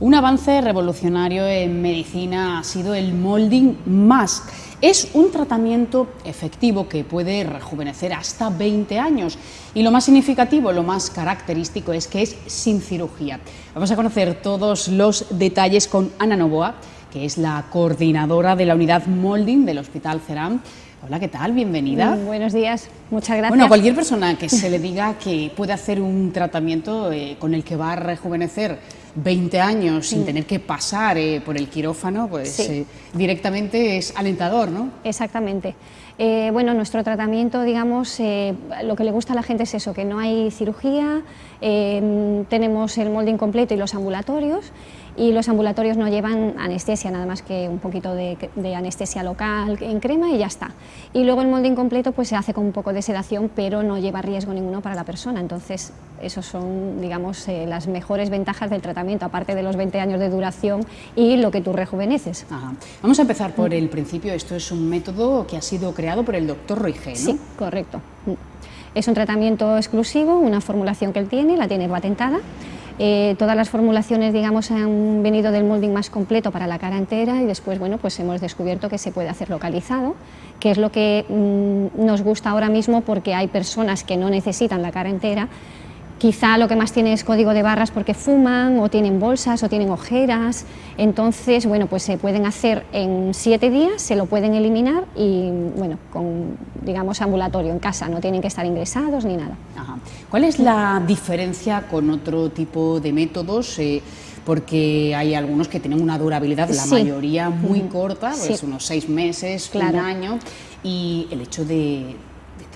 Un avance revolucionario en medicina ha sido el molding mask. Es un tratamiento efectivo que puede rejuvenecer hasta 20 años y lo más significativo, lo más característico es que es sin cirugía. Vamos a conocer todos los detalles con Ana Novoa, que es la coordinadora de la unidad molding del Hospital Ceram. Hola, ¿qué tal? Bienvenida. Mm, buenos días, muchas gracias. Bueno, cualquier persona que se le diga que puede hacer un tratamiento eh, con el que va a rejuvenecer 20 años sin tener que pasar eh, por el quirófano, pues eh, directamente es alentador, ¿no? Exactamente. Eh, bueno, nuestro tratamiento, digamos, lo que le gusta a la gente es eso, que no hay cirugía, tenemos el molde incompleto y los ambulatorios, y los ambulatorios no llevan anestesia, nada más que un poquito de, anestesia local en crema y ya está. Y luego el molde incompleto pues se hace con un poco de sedación, pero no lleva riesgo ninguno para la persona, entonces esos son, digamos, eh, las mejores ventajas del tratamiento, aparte de los 20 años de duración y lo que tú rejuveneces. Vamos a empezar por el principio, esto es un método que ha sido creado por el doctor Roige, ¿no? Sí, correcto. Es un tratamiento exclusivo, una formulación que él tiene, la tiene patentada, eh, todas las formulaciones digamos, han venido del molding más completo para la cara entera y después bueno, pues hemos descubierto que se puede hacer localizado, que es lo que mm, nos gusta ahora mismo porque hay personas que no necesitan la cara entera Quizá lo que más tiene es código de barras porque fuman o tienen bolsas o tienen ojeras, entonces bueno, pues se pueden hacer en siete días, se lo pueden eliminar y bueno, con digamos ambulatorio en casa, no tienen que estar ingresados ni nada. ¿Cuál es la diferencia con otro tipo de métodos? Eh, porque hay algunos que tienen una durabilidad, la mayoría muy corta, pues unos seis meses, un año, y el hecho de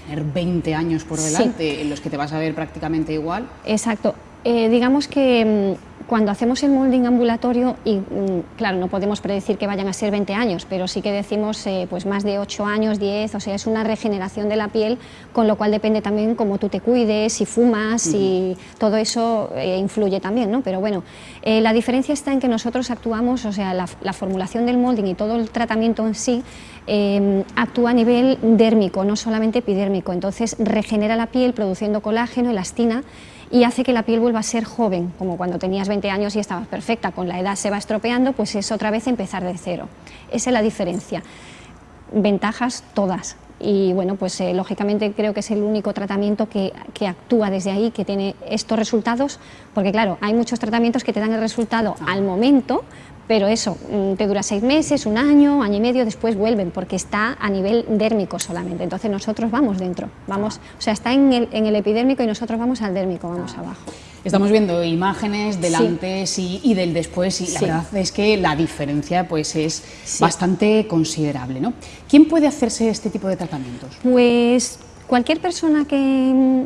tener 20 años por delante en los que te vas a ver prácticamente igual. Exacto. Eh, digamos que mm, cuando hacemos el molding ambulatorio, y mm, claro, no podemos predecir que vayan a ser 20 años, pero sí que decimos eh, pues más de 8 años, 10, o sea, es una regeneración de la piel, con lo cual depende también cómo tú te cuides, si fumas, y todo eso eh, influye también, ¿no? Pero bueno, eh, la diferencia está en que nosotros actuamos, o sea, la, la formulación del molding y todo el tratamiento en sí actúa a nivel dérmico, no solamente epidérmico, entonces regenera la piel produciendo colágeno, elastina, y hace que la piel vuelva a ser joven, como cuando tenías 20 años y estabas perfecta, con la edad se va estropeando, pues es otra vez empezar de cero. Esa es la diferencia. Ventajas todas, y bueno, pues eh, lógicamente creo que es el único tratamiento que, que, actúa desde ahí, que tiene estos resultados, porque claro, hay muchos tratamientos que te dan el resultado al momento, pero eso, mm, te dura seis meses, un año, año y medio, después vuelven, porque está a nivel dérmico solamente, entonces nosotros vamos dentro, vamos, o sea, está en el, en el epidérmico y nosotros vamos al dérmico, vamos abajo. Estamos viendo imágenes del antes y, del después y la verdad es que la diferencia pues es bastante considerable, ¿no? ¿Quién puede hacerse este tipo de tratamientos? Pues Cualquier persona que,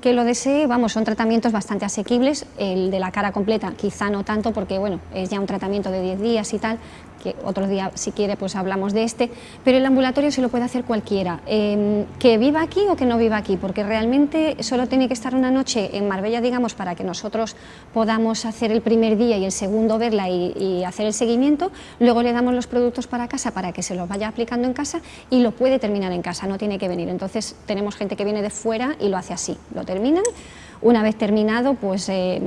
que, lo desee, vamos, son tratamientos bastante asequibles, el de la cara completa quizá no tanto porque bueno, es ya un tratamiento de 10 días y tal, que otro día si quiere pues hablamos de este, pero el ambulatorio se lo puede hacer cualquiera, em, que viva aquí o que no viva aquí, porque realmente solo tiene que estar una noche en Marbella, digamos, para que nosotros podamos hacer el primer día y el segundo verla y, hacer el seguimiento, luego le damos los productos para casa para que se los vaya aplicando en casa y lo puede terminar en casa, no tiene que venir, entonces tenemos gente que viene de fuera y lo hace así, lo terminan, una vez terminado, pues eh,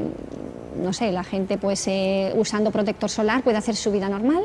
no sé, la gente pues eh, usando protector solar puede hacer su vida normal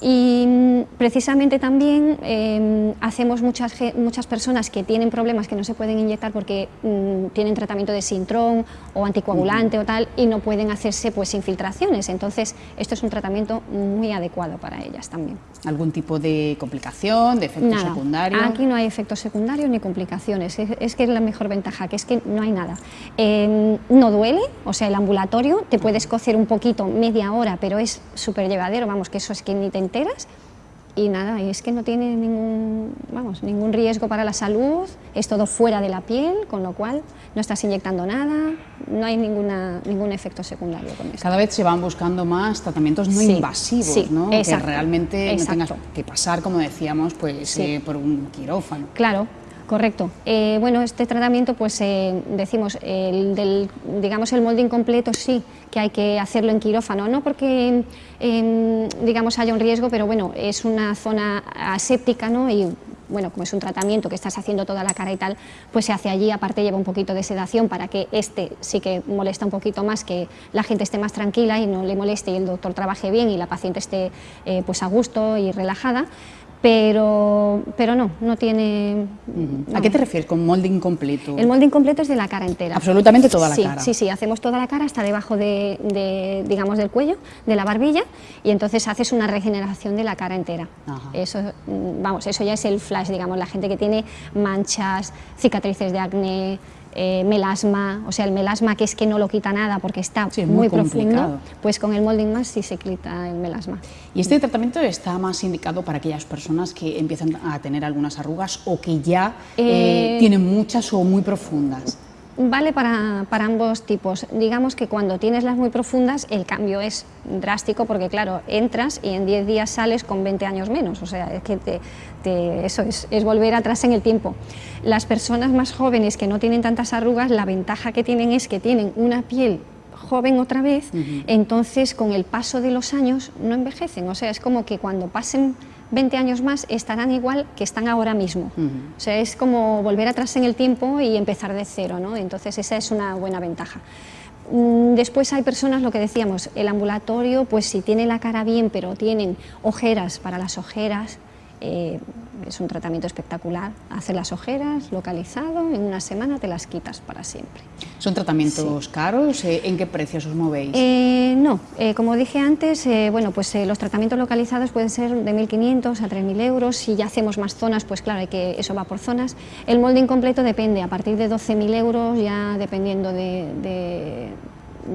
y precisamente también em, hacemos muchas, muchas personas que tienen problemas que no se pueden inyectar porque mm, tienen tratamiento de sintrón o anticoagulante o tal y no pueden hacerse pues infiltraciones, entonces esto es un tratamiento muy adecuado para ellas también. ¿Algún tipo de complicación, de efecto secundario? aquí no hay efectos secundarios ni complicaciones, es, que es la mejor ventaja, que es que no hay nada. Em, no duele, o sea el ambulatorio, te puedes cocer un poquito, media hora, pero es súper llevadero, vamos, que eso es que ni te enteras y nada, y es que no tiene ningún, vamos, ningún riesgo para la salud, es todo fuera de la piel, con lo cual no estás inyectando nada, no hay ninguna, ningún efecto secundario con eso. Cada vez se van buscando más tratamientos no invasivos, ¿no? que realmente no tengas que pasar, como decíamos, pues eh, por un quirófano. Claro, Correcto. Eh, bueno, este tratamiento, pues eh, decimos, el del, digamos, el molde incompleto sí que hay que hacerlo en quirófano, no porque, em, digamos, haya un riesgo, pero bueno, es una zona aséptica, ¿no? Y bueno, como es un tratamiento que estás haciendo toda la cara y tal, pues se hace allí, aparte lleva un poquito de sedación para que este sí que molesta un poquito más, que la gente esté más tranquila y no le moleste y el doctor trabaje bien y la paciente esté eh, pues a gusto y relajada pero, pero no, no tiene... ¿A qué te refieres con molding completo? El molding completo es de la cara entera. Absolutamente toda la sí, cara. Sí, sí, hacemos toda la cara hasta debajo de, digamos, del cuello, de la barbilla, y entonces haces una regeneración de la cara entera. Eso, mm, vamos, eso ya es el flash, digamos, la gente que tiene manchas, cicatrices de acné, eh, melasma, o sea, el melasma que es que no lo quita nada porque está muy, profundo, pues con el molding más sí se quita el melasma. ¿Y este tratamiento está más indicado para aquellas personas que empiezan a tener algunas arrugas o que ya eh, eh, tienen muchas o muy profundas? Vale para, ambos tipos. Digamos que cuando tienes las muy profundas el cambio es drástico porque claro, entras y en 10 días sales con 20 años menos, o sea, es que eso es, volver atrás en el tiempo. Las personas más jóvenes que no tienen tantas arrugas, la ventaja que tienen es que tienen una piel joven otra vez, entonces con el paso de los años no envejecen, o sea, es como que cuando pasen 20 años más estarán igual que están ahora mismo. O sea, es como volver atrás en el tiempo y empezar de cero, ¿no? Entonces esa es una buena ventaja. Mm, después hay personas, lo que decíamos, el ambulatorio, pues si tiene la cara bien, pero tienen ojeras para las ojeras, eh, es un tratamiento espectacular. Hace las ojeras, localizado, en una semana te las quitas para siempre. ¿Son tratamientos caros? Eh, ¿En qué precios os movéis? Eh, no, como dije antes, bueno, pues los tratamientos localizados pueden ser de 1.500 a 3.000 euros. Si ya hacemos más zonas, pues claro, hay que, eso va por zonas. El molde incompleto depende, a partir de 12.000 euros, ya dependiendo de,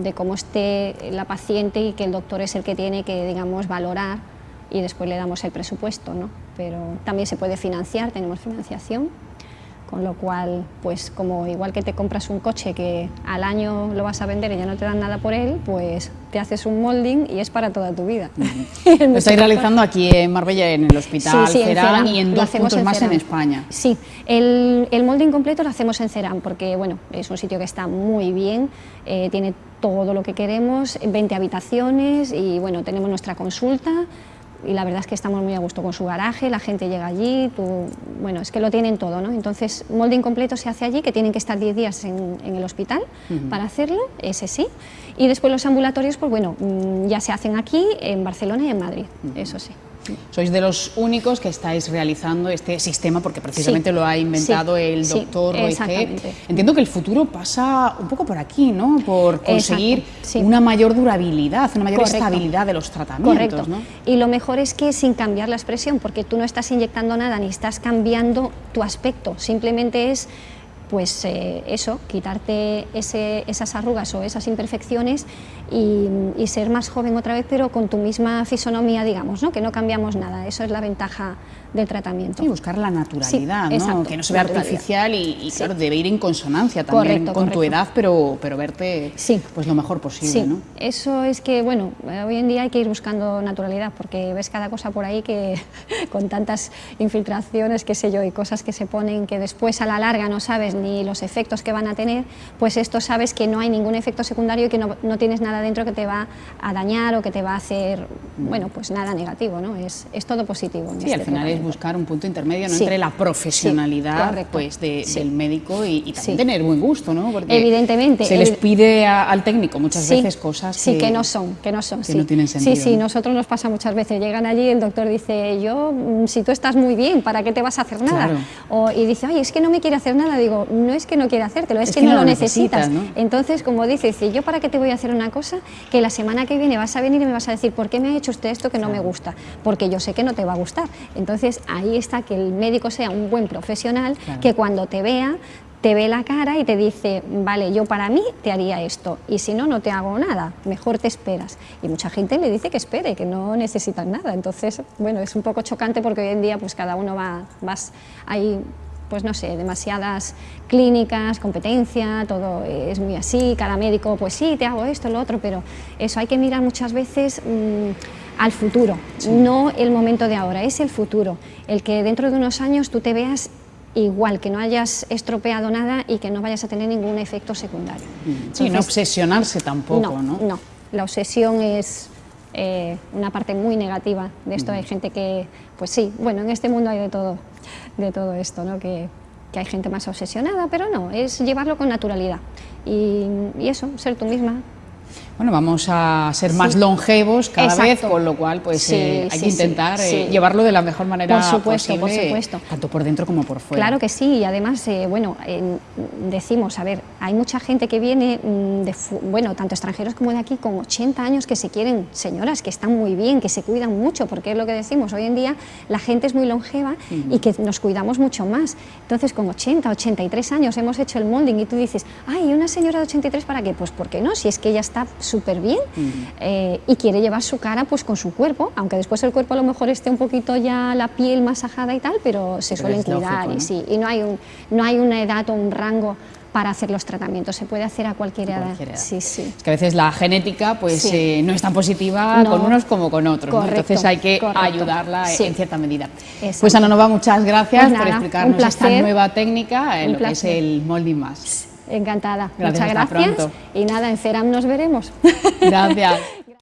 de cómo esté la paciente y que el doctor es el que tiene que, digamos, valorar y después le damos el presupuesto, ¿no? Pero también se puede financiar, tenemos financiación, con lo cual, pues como igual que te compras un coche que al año lo vas a vender y ya no te dan nada por él, pues te haces un molding y es para toda tu vida. lo estáis realizando aquí en Marbella, en el Hospital sí, Cerán, y en dos puntos más en España. Sí, el, el, molding completo lo hacemos en Cerán porque bueno, es un sitio que está muy bien, eh, tiene todo lo que queremos, 20 habitaciones y bueno, tenemos nuestra consulta, y la verdad es que estamos muy a gusto con su garaje, la gente llega allí, tú, bueno, es que lo tienen todo, ¿no? Entonces, molde incompleto se hace allí, que tienen que estar 10 días en, el hospital para hacerlo, ese sí, y después los ambulatorios, pues bueno, mm, ya se hacen aquí, en Barcelona y en Madrid, eso sí. Sois de los únicos que estáis realizando este sistema porque precisamente lo ha inventado el doctor Roy Entiendo que el futuro pasa un poco por aquí, ¿no? Por conseguir una mayor durabilidad, una mayor estabilidad de los tratamientos. Correcto. Y lo mejor es que sin cambiar la expresión, porque tú no estás inyectando nada ni estás cambiando tu aspecto, simplemente es pues eh, eso, quitarte esas arrugas o esas imperfecciones y, ser más joven otra vez, pero con tu misma fisonomía, digamos, ¿no? que no cambiamos nada. Eso es la ventaja del tratamiento. Y buscar la naturalidad, ¿no? que no se vea artificial y, claro, debe ir en consonancia también con tu edad, pero, pero verte pues lo mejor posible. ¿no? Eso es que, bueno, hoy en día hay que ir buscando naturalidad porque ves cada cosa por ahí que con tantas infiltraciones, qué sé yo, y cosas que se ponen que después a la larga no sabes ni los efectos que van a tener, pues esto sabes que no hay ningún efecto secundario y que no, no tienes nada dentro que te va a dañar o que te va a hacer, bueno, pues nada negativo, ¿no? Es, es todo positivo. sí, al este final es buscar un punto intermedio entre la profesionalidad pues del médico y, también tener buen gusto, ¿no? Porque Evidentemente. Se les pide al técnico muchas veces cosas que, que, no son, que no son, que no tienen sentido. Sí, sí, nosotros nos pasa muchas veces. Llegan allí y el doctor dice, yo, mm, si tú estás muy bien, ¿para qué te vas a hacer nada? O, y dice, oye, es que no me quiere hacer nada. Digo, no es que no quiera hacértelo, es, que, no, lo necesitas. Entonces, como dice, dice, yo para qué te voy a hacer una cosa que la semana que viene vas a venir y me vas a decir, ¿por qué me ha hecho usted esto que no me gusta? Porque yo sé que no te va a gustar. Entonces, ahí está que el médico sea un buen profesional, que cuando te vea te ve la cara y te dice, vale, yo para mí te haría esto, y si no, no te hago nada, mejor te esperas. Y mucha gente le dice que espere, que no necesitan nada. Entonces, bueno, es un poco chocante porque hoy en día pues cada uno va, vas, hay pues no sé, demasiadas clínicas, competencia, todo es muy así, cada médico, pues sí, te hago esto, lo otro, pero eso hay que mirar muchas veces mm, al futuro, no el momento de ahora, es el futuro, el que dentro de unos años tú te veas igual, que no hayas estropeado nada y que no vayas a tener ningún efecto secundario. Mm. Sí, no obsesionarse tampoco, ¿no? No, la obsesión es eh, una parte muy negativa de esto. Hay gente que, pues sí, bueno, en este mundo hay de todo. De todo esto, ¿no? que, que hay gente más obsesionada, pero no, es llevarlo con naturalidad y, y eso, ser tú misma, bueno, vamos a ser más longevos cada vez, con lo cual pues eh, hay que intentar eh, llevarlo de la mejor manera por supuesto, posible, por supuesto. tanto por dentro como por fuera. Claro que sí, y además, eh, bueno, decimos, a ver, hay mucha gente que viene, mm, de, bueno, tanto extranjeros como de aquí, con 80 años que se quieren, señoras, que están muy bien, que se cuidan mucho, porque es lo que decimos, hoy en día la gente es muy longeva y que nos cuidamos mucho más. Entonces, con 80, 83 años hemos hecho el molding y tú dices, ay, una señora de 83 para qué? Pues ¿por qué no? Si es que ella está súper bien eh, y quiere llevar su cara pues con su cuerpo, aunque después el cuerpo a lo mejor esté un poquito ya la piel masajada y tal, pero se suelen cuidar y sí, y no hay, un, no hay una edad o un rango para hacer los tratamientos, se puede hacer a cualquier, edad. Sí, sí. Es que a veces la genética pues eh, no es tan positiva con unos como con otros, entonces hay que ayudarla en cierta medida. Pues Ana Nova, muchas gracias pues por explicarnos esta nueva técnica, en lo que es el molding más. Encantada. Muchas gracias. Y nada, en CERAM nos veremos. Gracias.